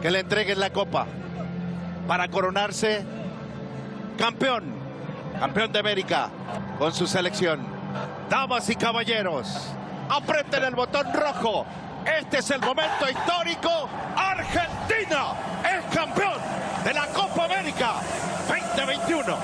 que le entreguen la copa para coronarse campeón, campeón de América con su selección. Damas y caballeros, aprieten el botón rojo. Este es el momento histórico. Argentina es campeón de la Copa América 2021.